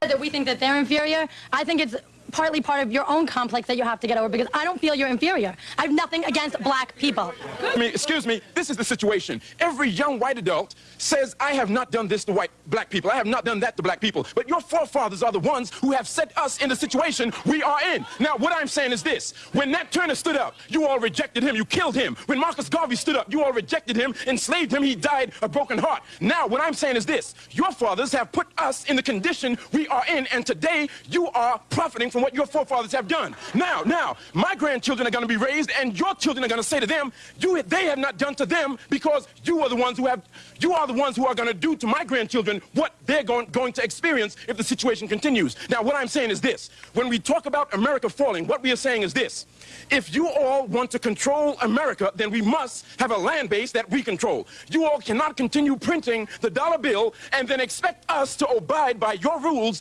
said that we think that they're inferior. I think it's partly part of your own complex that you have to get over because I don't feel you're inferior. I have nothing against black people. I mean, excuse me, this is the situation. Every young white adult says, I have not done this to white black people. I have not done that to black people. But your forefathers are the ones who have set us in the situation we are in. Now, what I'm saying is this. When Nat Turner stood up, you all rejected him. You killed him. When Marcus Garvey stood up, you all rejected him, enslaved him. He died a broken heart. Now, what I'm saying is this. Your fathers have put us in the condition we are in, and today you are profiting from what your forefathers have done. Now, now, my grandchildren are going to be raised, and your children are going to say to them, you, they have not done to them because you are the ones who have, you are the ones who are going to do to my grandchildren what they're going, going to experience if the situation continues. Now, what I'm saying is this. When we talk about America falling, what we are saying is this. If you all want to control America, then we must have a land base that we control. You all cannot continue printing the dollar bill and then expect us to abide by your rules